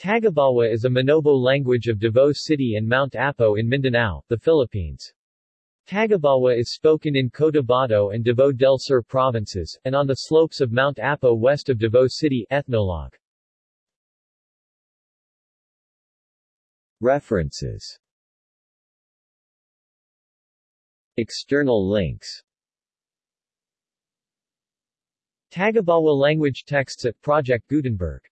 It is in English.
Tagabawa is a Manobo language of Davao City and Mount Apo in Mindanao, the Philippines. Tagabawa is spoken in Cotabato and Davao del Sur provinces, and on the slopes of Mount Apo west of Davao City ethnologue. References External links Tagabawa language texts at Project Gutenberg